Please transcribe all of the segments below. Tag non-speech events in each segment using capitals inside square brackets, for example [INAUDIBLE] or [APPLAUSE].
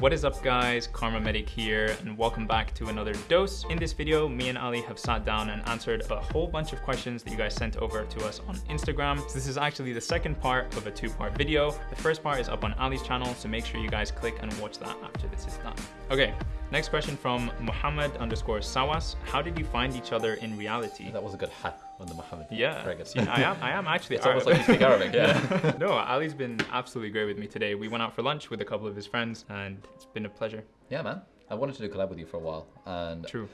What is up guys, KharmaMedic here and welcome back to another dose. In this video, me and Ali have sat down and answered a whole bunch of questions that you guys sent over to us on Instagram. So this is actually the second part of a two part video. The first part is up on Ali's channel, so make sure you guys click and watch that after this is done. Okay, next question from Muhammad underscore Sawas. How did you find each other in reality? That was a good ha on the Muhammad. Yeah, I am. I am actually. It's almost like you speak Arabic, yeah. [LAUGHS] no, Ali's been absolutely great with me today. We went out for lunch with a couple of his friends, and it's been a pleasure. yeah, man. I wanted to do a collab with you for a while, and True.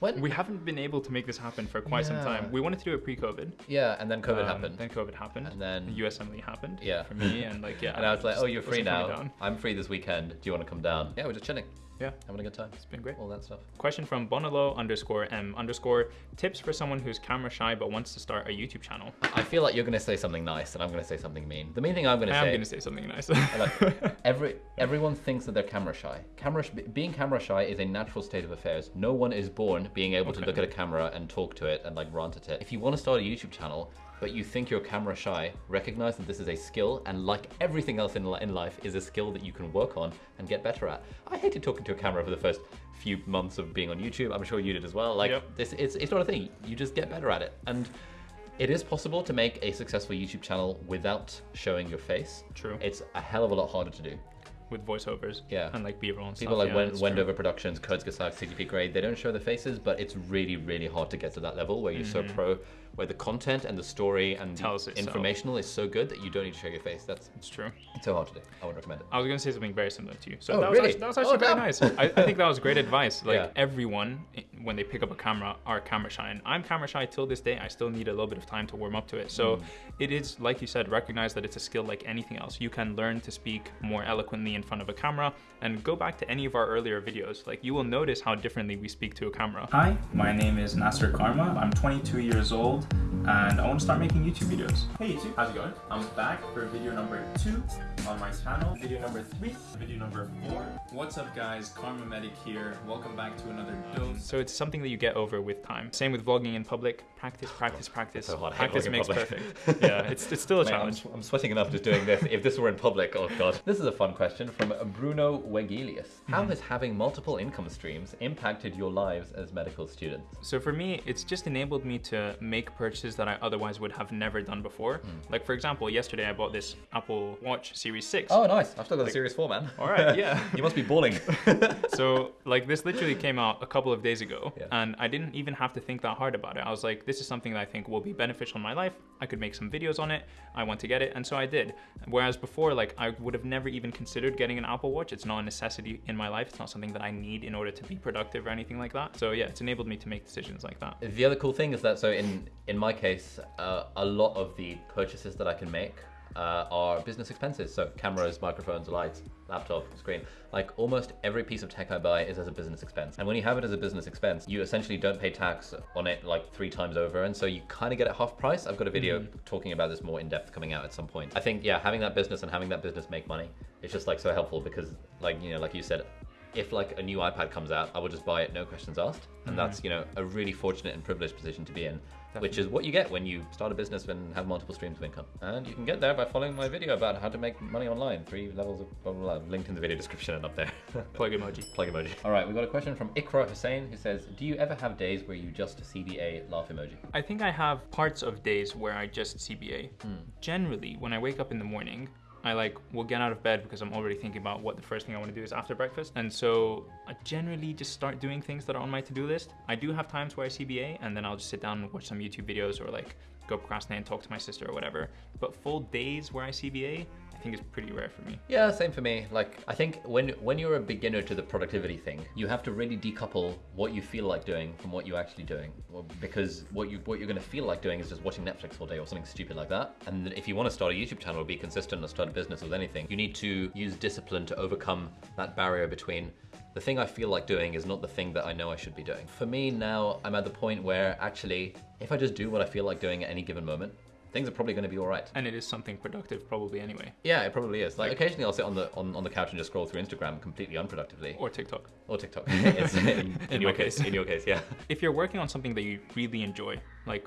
when We haven't been able to make this happen for quite some time. We wanted to do it pre-COVID. yeah, and then COVID Um, happened, Then COVID happened. And then- the USMLE happened. Yeah. For me, and like yeah. [LAUGHS] and I was like, "Oh, you're free now. I'm free this weekend. Do you want to come down?" Yeah, we're just chilling, Yeah, having a good time, it's been great. all that stuff. Question from Bonalo underscore M underscore tips for someone who's camera shy but wants to start a YouTube channel. I feel like you're gonna say something nice, and I'm gonna say something mean. The main thing I'm gonna say. I am gonna say something nice. like, [LAUGHS] every everyone thinks that they're camera shy. Camera being camera shy is a natural state of affairs. No one is born being able to look at a camera and talk to it and like rant at it. If you want to start a YouTube channel, but you think you're camera shy, recognize that this is a skill, and like everything else in, in life, is a skill that you can work on and get better at. I hated talking to a camera for the first few months of being on YouTube. I'm sure you did as well. Like Yep. this, it's it's not a thing. You just get better at it, and it is possible to make a successful YouTube channel without showing your face. True. It's a hell of a lot harder to do. With voiceovers. Yeah. And like B-roll and People stuff. like yeah, Wen- it's true. Wendover Productions, Kurzgesagt, CGP Grey, they don't show the faces, but it's really, really hard to get to that level where you're so pro, where the content and the story and Mm-hmm. Tells the informational is so good that you don't need to show your face. That's It's true. it's so hard to do. I would recommend it. I was gonna say something very similar to you. So Oh, that, was really? actually, that was Oh, actually very nice. I, I think that was great advice. [LAUGHS] Like Yeah. everyone, when they pick up a camera, are camera shy. And I'm camera shy till this day. I still need a little bit of time to warm up to it. Mm. So it is, like you said, recognize that it's a skill like anything else. You can learn to speak more eloquently in front of a camera and go back to any of our earlier videos. Like you will notice how differently we speak to a camera. Hi, my name is Nasser Kharma. I'm 22 years old and I want to start making YouTube videos. Hey YouTube, how's it going? I'm back for video number two on my channel. Video number three, video number four. What's up guys, KharmaMedic here. Welcome back to another dose. So it's something that you get over with time. Same with vlogging in public. Practice, practice, practice. so hard. I hate Practice makes perfect. [LAUGHS] yeah, it's, it's still a Mate, I'm, challenge. I'm sweating enough just doing this. if this were in public, oh god. This is a fun question from Bruno Wegelius. How Hmm. has having multiple income streams impacted your lives as medical students? So for me, it's just enabled me to make purchases that I otherwise would have never done before. Hmm. Like for example, yesterday I bought this Apple Watch Series 6. Oh, nice. I've still got a Series 4, man. All right, yeah. [LAUGHS] you must be balling. [LAUGHS] so like this literally came out a couple of days ago Yeah. and I didn't even have to think that hard about it. I was like, this is something that I think will be beneficial in my life. I could make some videos on it. I want to get it. And so I did. Whereas before, like I would have never even considered getting an Apple Watch. It's not a necessity in my life. It's not something that I need in order to be productive or anything like that. So yeah, it's enabled me to make decisions like that. The other cool thing is that so in in my case, uh, a lot of the purchases that I can make uh, are business expenses. So cameras, microphones, lights, laptop, screen. Like almost every piece of tech I buy is as a business expense. And when you have it as a business expense, you essentially don't pay tax on it like three times over, and so you kind of get it half price. I've got a video talking about this more in depth coming out at some point. I think yeah, having that business and having that business make money is just like so helpful because like you know like you said if like a new iPad comes out, I will just buy it, no questions asked. And that's, you know, a really fortunate and privileged position to be in, which is what you get when you start a business and have multiple streams of income. And you can get there by following my video about how to make money online. Three levels of blah, blah, blah. Linked in the video description and up there. [LAUGHS] Plug emoji. Plug emoji. All right, we've got a question from Ikra Hussein who says, do you ever have days where you just CBA laugh emoji? I think I have parts of days where I just CBA. Hmm. Generally, when I wake up in the morning, I like will get out of bed because I'm already thinking about what the first thing I want to do is after breakfast. And so I generally just start doing things that are on my to-do list. I do have times where I CBA and then I'll just sit down and watch some YouTube videos or like go procrastinate and talk to my sister or whatever. But full days where I CBA, I think is pretty rare for me. Yeah, same for me. Like I think when when you're a beginner to the productivity thing, you have to really decouple what you feel like doing from what you're actually doing. Because what you what you're going to feel like doing is just watching Netflix all day or something stupid like that. And if you want to start a YouTube channel or be consistent or start a business with anything, you need to use discipline to overcome that barrier between the thing I feel like doing is not the thing that I know I should be doing. For me now, I'm at the point where actually, if I just do what I feel like doing at any given moment, things are probably going to be all right. And it is something productive probably anyway. Yeah, it probably is. Like occasionally I'll sit on the on, on the couch and just scroll through Instagram completely unproductively. Or TikTok. Or TikTok. [LAUGHS] It's- [LAUGHS] in, In your case. case. In your case, yeah. [LAUGHS] If you're working on something that you really enjoy, like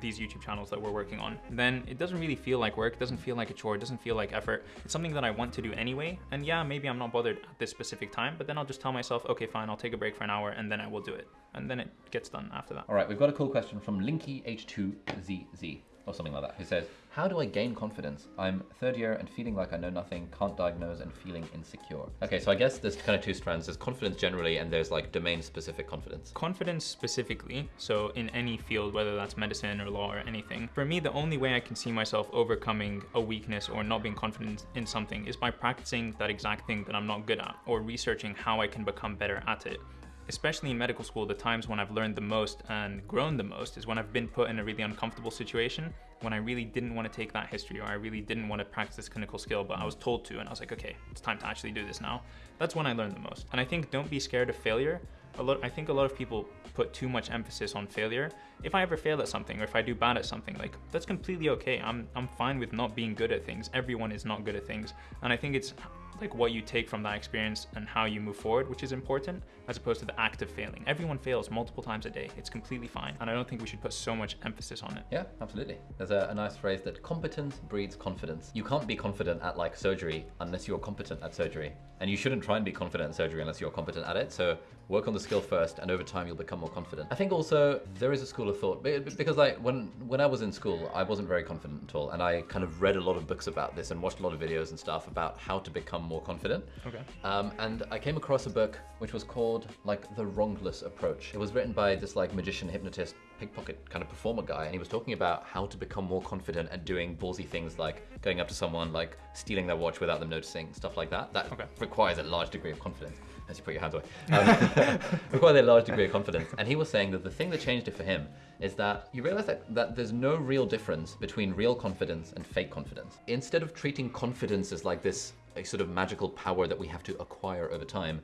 these YouTube channels that we're working on, then it doesn't really feel like work, it doesn't feel like a chore, it doesn't feel like effort. It's something that I want to do anyway. And yeah, maybe I'm not bothered at this specific time, but then I'll just tell myself, okay, fine, I'll take a break for an hour and then I will do it. And then it gets done after that. All right, we've got a cool question from Linky H2ZZ or something like that, who says, How do I gain confidence? I'm third year and feeling like I know nothing, can't diagnose, and feeling insecure. Okay, so I guess there's kind of two strands. There's confidence generally, and there's like domain specific confidence. Confidence specifically, so in any field, whether that's medicine or law or anything, for me, the only way I can see myself overcoming a weakness or not being confident in something is by practicing that exact thing that I'm not good at or researching how I can become better at it especially in medical school, the times when I've learned the most and grown the most is when I've been put in a really uncomfortable situation, when I really didn't want to take that history or I really didn't want to practice this clinical skill, but I was told to, and I was like, okay, it's time to actually do this now. That's when I learned the most. And I think don't be scared of failure. A lot, I think a lot of people put too much emphasis on failure. If I ever fail at something or if I do bad at something, like that's completely okay. I'm, I'm fine with not being good at things. Everyone is not good at things. And I think it's like what you take from that experience and how you move forward, which is important, as opposed to the act of failing. Everyone fails multiple times a day. It's completely fine. And I don't think we should put so much emphasis on it. Yeah, absolutely. There's a, a nice phrase that competence breeds confidence. You can't be confident at like surgery unless you're competent at surgery. And you shouldn't try and be confident at surgery unless you're competent at it. So work on the skill first and over time you'll become more confident. I think also there is a school of thought because like when when I was in school, I wasn't very confident at all and I kind of read a lot of books about this and watched a lot of videos and stuff about how to become more confident. Okay. Um, and I came across a book which was called like The Wrongless Approach. It was written by this like magician, hypnotist, pickpocket kind of performer guy and he was talking about how to become more confident at doing ballsy things like going up to someone, like stealing their watch without them noticing, stuff like that. That okay. requires a large degree of confidence as you put your hands away, um, [LAUGHS] requires a large degree of confidence. And he was saying that the thing that changed it for him is that you realize that, that there's no real difference between real confidence and fake confidence. Instead of treating confidence as like this a sort of magical power that we have to acquire over time,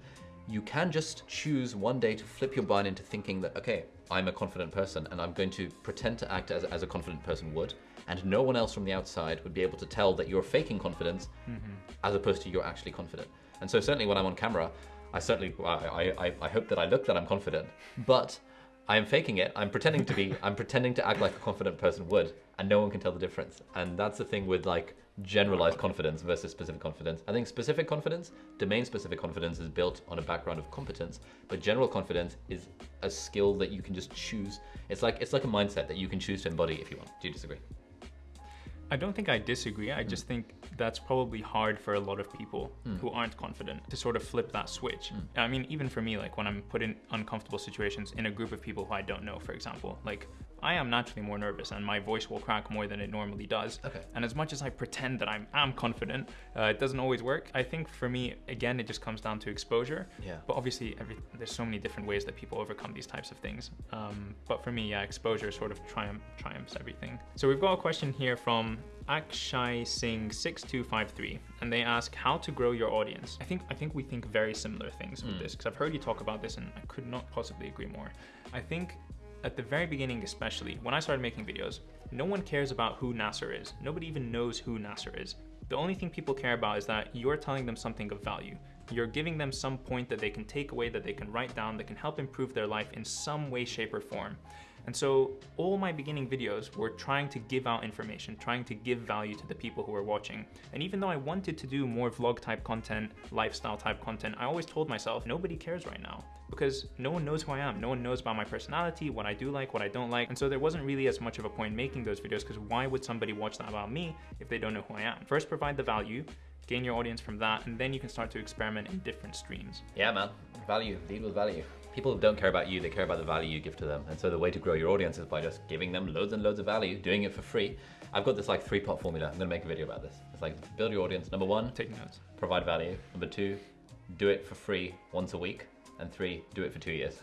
you can just choose one day to flip your mind into thinking that, okay, I'm a confident person and I'm going to pretend to act as, as a confident person would, and no one else from the outside would be able to tell that you're faking confidence mm-hmm. as opposed to you're actually confident. And so certainly when I'm on camera, I certainly, I, I, I hope that I look that I'm confident, but I am faking it. I'm pretending to be, [LAUGHS] I'm pretending to act like a confident person would, and no one can tell the difference. And that's the thing with like generalized confidence versus specific confidence. I think specific confidence, domain specific confidence is built on a background of competence, but general confidence is a skill that you can just choose. It's like, it's like a mindset that you can choose to embody if you want. Do you disagree? I don't think I disagree. I hmm. just think that's probably hard for a lot of people mm. who aren't confident to sort of flip that switch. Mm. I mean, even for me, like when I'm put in uncomfortable situations in a group of people who I don't know, for example, like I am naturally more nervous and my voice will crack more than it normally does. Okay. And as much as I pretend that I'm, am confident, uh, it doesn't always work. I think for me, again, it just comes down to exposure. Yeah. But obviously, every, there's so many different ways that people overcome these types of things. Um, but for me, yeah, exposure sort of triumph, triumphs everything. So we've got a question here from Akshay Singh 6253 and they ask how to grow your audience. I think I think we think very similar things with mm. this because I've heard you talk about this and I could not possibly agree more. I think at the very beginning, especially when I started making videos, no one cares about who Nasser is. Nobody even knows who Nasser is. The only thing people care about is that you're telling them something of value. You're giving them some point that they can take away, that they can write down, that can help improve their life in some way, shape, or form. And so all my beginning videos were trying to give out information, trying to give value to the people who were watching. And even though I wanted to do more vlog type content, lifestyle type content, I always told myself, nobody cares right now because no one knows who I am. No one knows about my personality, what I do like, what I don't like. And so there wasn't really as much of a point making those videos because why would somebody watch that about me if they don't know who I am? First, provide the value, gain your audience from that, and then you can start to experiment in different streams. Yeah, man. Value. Lead with value people don't care about you, they care about the value you give to them. And so the way to grow your audience is by just giving them loads and loads of value, doing it for free. I've got this like three part formula. I'm gonna make a video about this. It's like build your audience. Number one, take notes. Provide value. Number two, do it for free once a week. And three, do it for two years.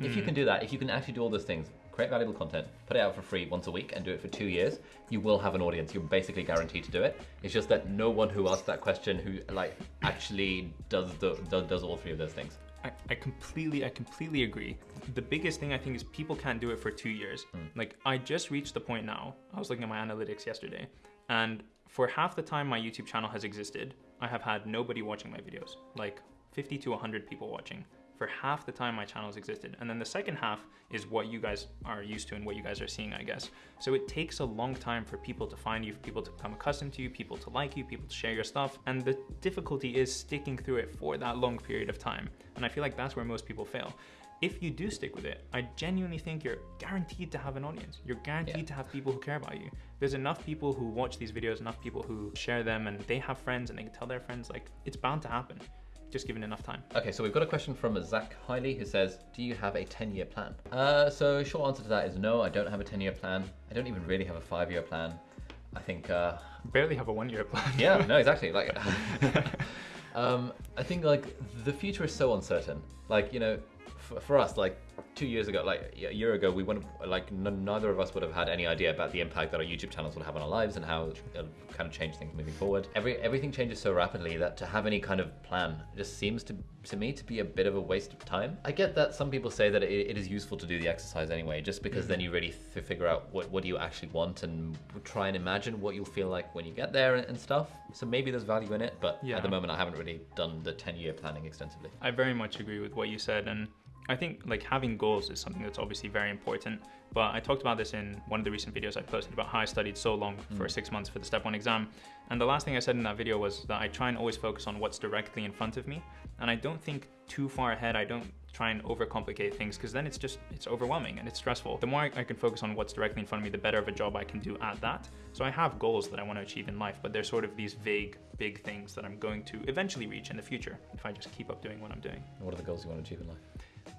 Mm. [LAUGHS] If you can do that, if you can actually do all those things, create valuable content, put it out for free once a week and do it for two years, you will have an audience. You're basically guaranteed to do it. It's just that no one who asks that question who like actually does the does, does all three of those things. I, I completely, I completely agree. The biggest thing I think is people can't do it for two years. Mm. Like I just reached the point now. I was looking at my analytics yesterday, and for half the time my YouTube channel has existed, I have had nobody watching my videos. Like 50 to 100 people watching. For half the time my channels existed. And then the second half is what you guys are used to and what you guys are seeing, I guess. So it takes a long time for people to find you, for people to become accustomed to you, people to like you, people to share your stuff. And the difficulty is sticking through it for that long period of time. And I feel like that's where most people fail if you do stick with it, I genuinely think you're guaranteed to have an audience. You're guaranteed yeah. to have people who care about you. There's enough people who watch these videos, enough people who share them, and they have friends and they can tell their friends, like, it's bound to happen. Just given enough time. Okay, so we've got a question from Zach Hiley who says, Do you have a 10 year plan? Uh, so, short answer to that is no, I don't have a 10 year plan. I don't even really have a five year plan. I think. Uh, Barely have a one year plan. yeah, no, exactly. Like, [LAUGHS] [LAUGHS] um, I think like the future is so uncertain. Like, you know, for us, like two years ago, like a year ago, we wouldn't like neither of us would have had any idea about the impact that our YouTube channels would have on our lives and how it'll kind of change things moving forward. Every everything changes so rapidly that to have any kind of plan just seems to to me to be a bit of a waste of time. I get that some people say that it, it is useful to do the exercise anyway, just because mm-hmm. then you really f- figure out what what do you actually want and try and imagine what you'll feel like when you get there and, and stuff. So maybe there's value in it, but yeah. at the moment I haven't really done the 10 year planning extensively. I very much agree with what you said and I think like having goals is something that's obviously very important. But I talked about this in one of the recent videos I posted about how I studied so long mm. for six months for the step one exam. And the last thing I said in that video was that I try and always focus on what's directly in front of me. And I don't think too far ahead. I don't try and overcomplicate things because then it's just, it's overwhelming and it's stressful. The more I, I can focus on what's directly in front of me, the better of a job I can do at that. So I have goals that I want to achieve in life, but they're sort of these vague, big things that I'm going to eventually reach in the future if I just keep up doing what I'm doing. What are the goals you want to achieve in life?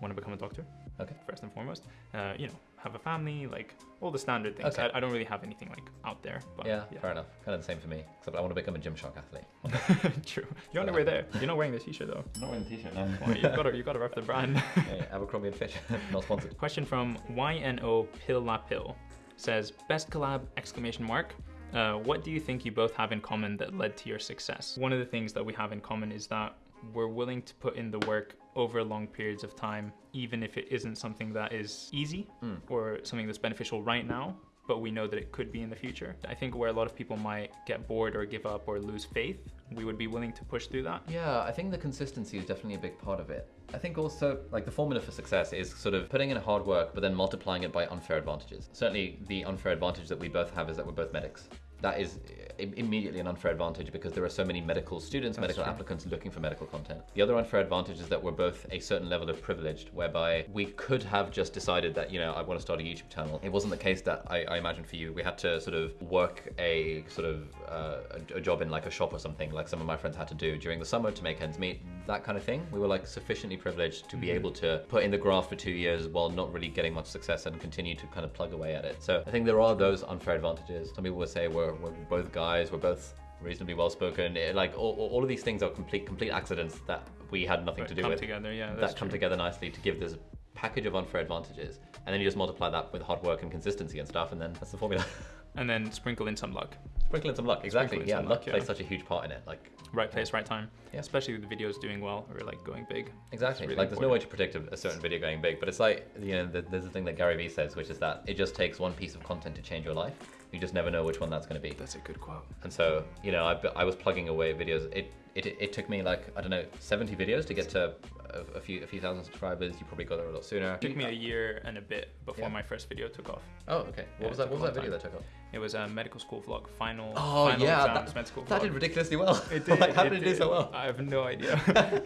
Want to become a doctor. Okay. First and foremost, uh, you know, have a family, like all the standard things. Okay. I, I, don't really have anything like out there. But, yeah, yeah, fair enough. Kind of the same for me. Except I want to become a Gymshark athlete. [LAUGHS] True. You're on the way there. You're not wearing the t-shirt though. I'm not wearing the t-shirt. No. Well, you've got to you've got to rep the brand. [LAUGHS] yeah, Abercrombie and Fitch, [LAUGHS] not sponsored. Question from YNO Pill La Pill says best collab exclamation mark. Uh, what do you think you both have in common that led to your success? One of the things that we have in common is that we're willing to put in the work over long periods of time, even if it isn't something that is easy mm. or something that's beneficial right now, but we know that it could be in the future. I think where a lot of people might get bored or give up or lose faith, we would be willing to push through that. Yeah, I think the consistency is definitely a big part of it. I think also like the formula for success is sort of putting in hard work but then multiplying it by unfair advantages. Certainly the unfair advantage that we both have is that we're both medics that is immediately an unfair advantage because there are so many medical students, That's medical true. applicants looking for medical content. The other unfair advantage is that we're both a certain level of privileged, whereby we could have just decided that, you know, I want to start a YouTube channel. It wasn't the case that I, I imagine for you. We had to sort of work a sort of uh, a, a, job in like a shop or something, like some of my friends had to do during the summer to make ends meet, that kind of thing. We were like sufficiently privileged to be mm-hmm. able to put in the graft for two years while not really getting much success and continue to kind of plug away at it. So I think there are those unfair advantages. Some people would say we're, we're both guys, we're both reasonably well spoken. like all, all of these things are complete complete accidents that we had nothing to do come with. together, yeah. that come together nicely to give this package of unfair advantages, and then you just multiply that with hard work and consistency and stuff, and then that's the formula. [LAUGHS] and then sprinkle in some luck. Sprinkle in some luck, exactly. Yeah, luck, luck plays yeah. such a huge part in it. Like right place, right time. Yeah. Especially with the videos doing well or like going big. Exactly. Really like there's no way to predict a, a, certain video going big, but it's like you know there's a thing that Gary Vee says, which is that it just takes one piece of content to change your life. You just never know which one that's going to be. That's a good quote. And so you know I, I was plugging away videos. It, it it took me like I don't know 70 videos to get to a, a, few a few thousand subscribers. You probably got there a lot sooner. It took me a uh, year and a bit before yeah. my first video took off. Oh, okay. What yeah, was that? What was that video time. that took off? It was a medical school vlog. Final. Oh final yeah, exams, that, school that did ridiculously well. It [LAUGHS] did. like, how it did it do so well? I have no idea. [LAUGHS]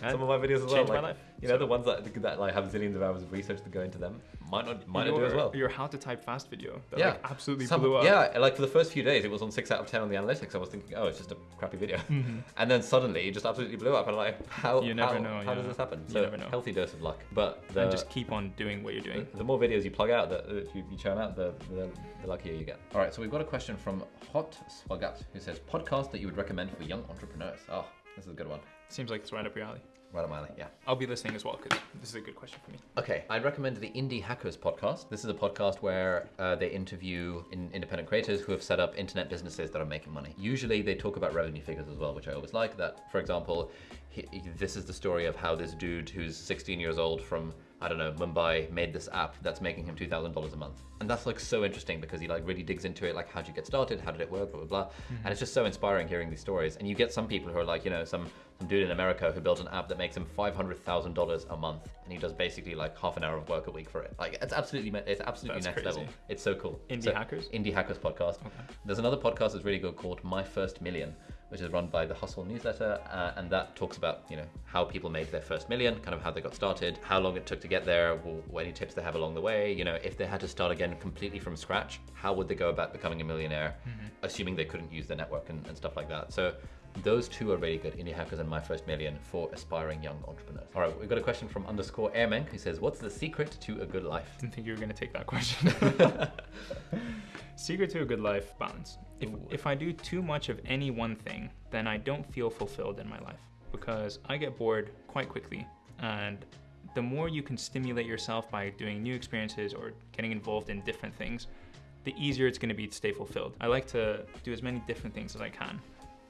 [LAUGHS] Some of my videos as well. Changed like, my life. You know, so. the ones that, that like have zillions of hours of research to go into them might not might your, not do as well. Your how to type fast video that yeah. like absolutely Some, blew up. Yeah, like for the first few days, it was on six out of ten on the analytics. I was thinking, oh, it's just a crappy video, mm-hmm. [LAUGHS] and then suddenly it just absolutely blew up. And I'm like, how? You never how, know. How yeah. does this happen? So You never know. Healthy dose of luck, but the, and just keep on doing what you're doing. The, the more videos you plug out, that you, you churn out, the, the, the luckier you get. All right, so we've got a question from Hot Swagat who says podcast that you would recommend for young entrepreneurs. Oh, this is a good one. Seems like it's right up your alley. Right up my alley, yeah. I'll be listening as well because this is a good question for me. Okay, I'd recommend the Indie Hackers podcast. This is a podcast where uh, they interview in independent creators who have set up internet businesses that are making money. Usually they talk about revenue figures as well, which I always like. That, for example, he, this is the story of how this dude who's 16 years old from I don't know, Mumbai made this app that's making him $2,000 a month. And that's like so interesting because he like really digs into it, like how'd you get started? How did it work? Blah, blah, blah. Mm-hmm. And it's just so inspiring hearing these stories. And you get some people who are like, you know, some, some dude in America who built an app that makes him $500,000 a month. And he does basically like half an hour of work a week for it. Like it's absolutely, it's absolutely That's next crazy. level. It's so cool. Indie so, Hackers? Indie Hackers podcast. Okay. There's another podcast that's really good called My First Million which is run by the Hustle newsletter, uh, and that talks about you know how people made their first million, kind of how they got started, how long it took to get there, any tips they have along the way. You know, if they had to start again completely from scratch, how would they go about becoming a millionaire, mm-hmm. assuming they couldn't use the network and, and stuff like that. So those two are really good, Indie Hackers and My First Million for aspiring young entrepreneurs. All right, we've got a question from underscore Airmen who says, what's the secret to a good life? Didn't think you were going to take that question. [LAUGHS] [LAUGHS] secret to a good life, balance. If, if I do too much of any one thing, then I don't feel fulfilled in my life because I get bored quite quickly. And the more you can stimulate yourself by doing new experiences or getting involved in different things, the easier it's going to be to stay fulfilled. I like to do as many different things as I can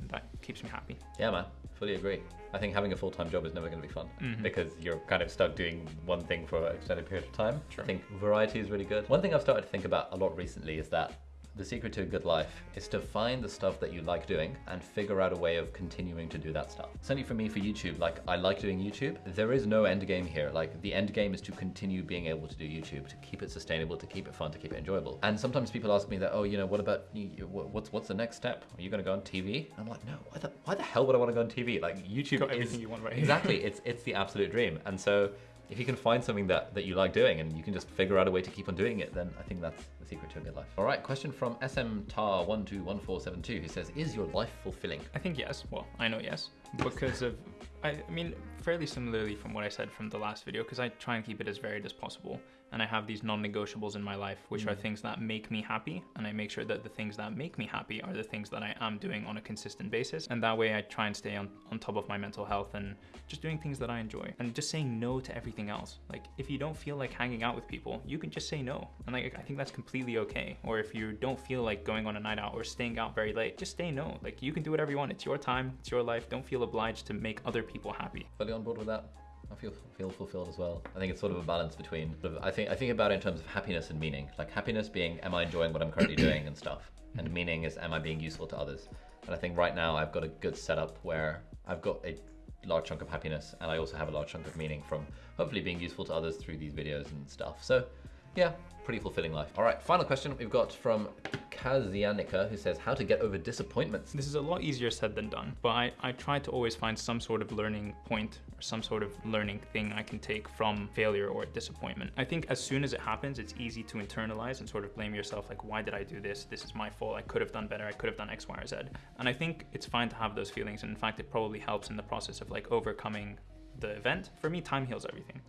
that keeps me happy. Yeah, man, fully agree. I think having a full time job is never going to be fun mm-hmm. because you're kind of stuck doing one thing for an extended period of time. Sure. I think variety is really good. One thing I've started to think about a lot recently is that the secret to a good life is to find the stuff that you like doing and figure out a way of continuing to do that stuff. Certainly for me, for YouTube, like I like doing YouTube. There is no end game here. Like the end game is to continue being able to do YouTube, to keep it sustainable, to keep it fun, to keep it enjoyable. And sometimes people ask me that, oh, you know, what about what's what's the next step? Are you going to go on TV? And I'm like, no. Why the, why the hell would I want to go on TV? Like YouTube Got everything is, you want right exactly. [LAUGHS] It's it's the absolute dream. And so if you can find something that, that you like doing and you can just figure out a way to keep on doing it, then I think that's the secret to a good life. All right, question from SMTAR121472 who says, Is your life fulfilling? I think yes. Well, I know yes. Because of, I mean, fairly similarly from what I said from the last video, because I try and keep it as varied as possible and I have these non-negotiables in my life, which mm. are things that make me happy, and I make sure that the things that make me happy are the things that I am doing on a consistent basis, and that way I try and stay on, on top of my mental health and just doing things that I enjoy, and just saying no to everything else. Like, if you don't feel like hanging out with people, you can just say no, and like, I think that's completely okay. Or if you don't feel like going on a night out or staying out very late, just say no. Like, you can do whatever you want. It's your time, it's your life. Don't feel obliged to make other people happy. Fully on board with that. I feel feel fulfilled as well. I think it's sort of a balance between. I think I think about it in terms of happiness and meaning. Like happiness being, am I enjoying what I'm currently doing and stuff, and meaning is, am I being useful to others? And I think right now I've got a good setup where I've got a large chunk of happiness and I also have a large chunk of meaning from hopefully being useful to others through these videos and stuff. So yeah, pretty fulfilling life. All right, final question we've got from Kazianika who says how to get over disappointments. This is a lot easier said than done, but I, I try to always find some sort of learning point or some sort of learning thing I can take from failure or disappointment. I think as soon as it happens, it's easy to internalize and sort of blame yourself like, why did I do this? This is my fault. I could have done better. I could have done X, Y, or Z. And I think it's fine to have those feelings. And in fact, it probably helps in the process of like overcoming the event. For me, time heals everything.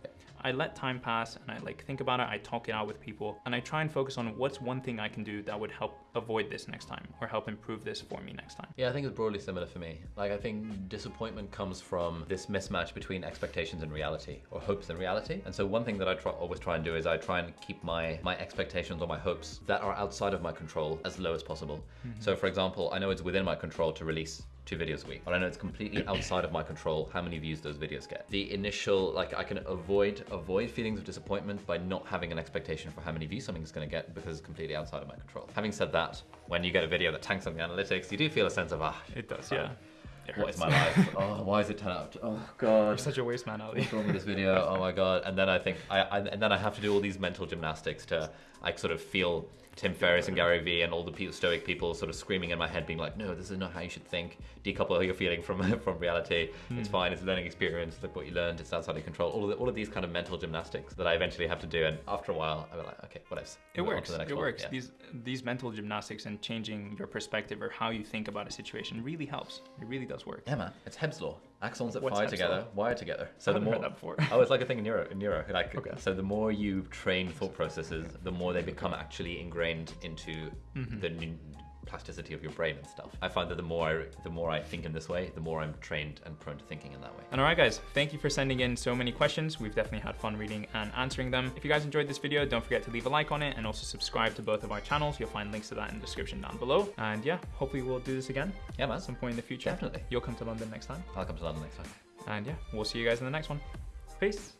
I let time pass and I like think about it, I talk it out with people, and I try and focus on what's one thing I can do that would help avoid this next time or help improve this for me next time. Yeah, I think it's broadly similar for me. Like I think disappointment comes from this mismatch between expectations and reality or hopes and reality. And so one thing that I try, always try and do is I try and keep my my expectations or my hopes that are outside of my control as low as possible. Mm-hmm. So for example, I know it's within my control to release two videos a week. But I know it's completely outside of my control how many views those videos get. The initial, like I can avoid avoid feelings of disappointment by not having an expectation for how many views something is gonna get because it's completely outside of my control. Having said that, when you get a video that tanks on the analytics, you do feel a sense of, ah. It does, yeah. What is my life? [LAUGHS] oh, why is it 10 out? Oh god. You're such a waste man, Ali. What's wrong with this video? [LAUGHS] Oh my god. And then I think I, I and then I have to do all these mental gymnastics to like sort of feel Tim Ferriss and Gary Vee and all the stoic people sort of screaming in my head, being like, "No, this is not how you should think. Decouple how you're feeling from [LAUGHS] from reality. Mm. It's hmm. fine. It's a learning experience. Look what you learned. It's outside of control. All of the, all of these kind of mental gymnastics that I eventually have to do. And after a while, I'm like, okay, what else? It works. It one. works. Yeah. These these mental gymnastics and changing your perspective or how you think about a situation really helps. It really does work. Yeah, man. It's Hebb's law. Axons that What's fire together, law? wire together. So the more before. [LAUGHS] oh, it's like a thing in neuro. In neuro, like okay. so the more you train thought processes, the more they become actually ingrained into mm-hmm. the plasticity of your brain and stuff. I find that the more I, the more I think in this way, the more I'm trained and prone to thinking in that way. And all right, guys, thank you for sending in so many questions. We've definitely had fun reading and answering them. If you guys enjoyed this video, don't forget to leave a like on it and also subscribe to both of our channels. You'll find links to that in the description down below. And yeah, hopefully we'll do this again. Yeah, man. At some point in the future. Definitely. You'll come to London next time. I'll come to London next time. And yeah, we'll see you guys in the next one. Peace.